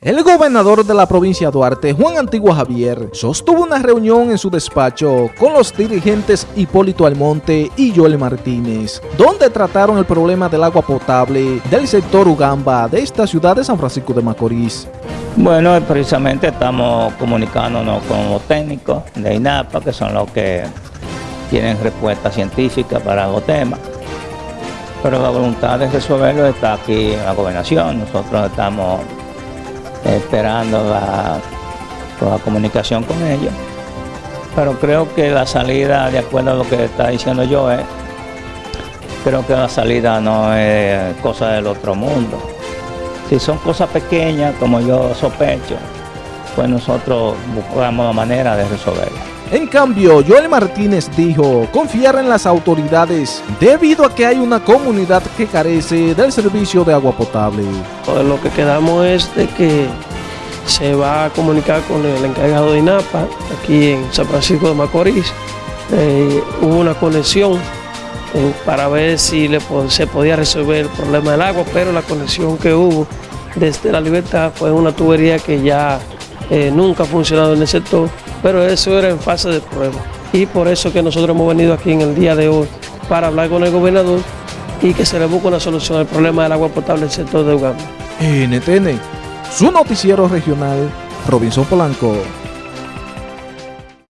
El gobernador de la provincia de Duarte, Juan Antigua Javier, sostuvo una reunión en su despacho con los dirigentes Hipólito Almonte y Joel Martínez, donde trataron el problema del agua potable del sector Ugamba de esta ciudad de San Francisco de Macorís. Bueno, precisamente estamos comunicándonos con los técnicos de INAPA, que son los que tienen respuesta científica para los temas. Pero la voluntad de resolverlo está aquí en la gobernación. Nosotros estamos esperando la, comunicación con ellos. Pero creo que la salida, de acuerdo a lo que está diciendo yo, es, creo que la salida no es cosa del otro mundo. Si son cosas pequeñas, como yo sospecho, pues nosotros buscamos la manera de resolverlo. En cambio, Joel Martínez dijo confiar en las autoridades debido a que hay una comunidad que carece del servicio de agua potable. Pues lo que quedamos es de que se va a comunicar con el encargado de INAPA aquí en San Francisco de Macorís. Eh, hubo una conexión eh, para ver si se podía resolver el problema del agua, pero la conexión que hubo desde la libertad fue una tubería que ya eh, nunca ha funcionado en el sector pero eso era en fase de prueba. Y por eso que nosotros hemos venido aquí en el día de hoy para hablar con el gobernador y que se le busque una solución al problema del agua potable del sector de Uganda. NTN, su noticiero regional, Robinson Polanco.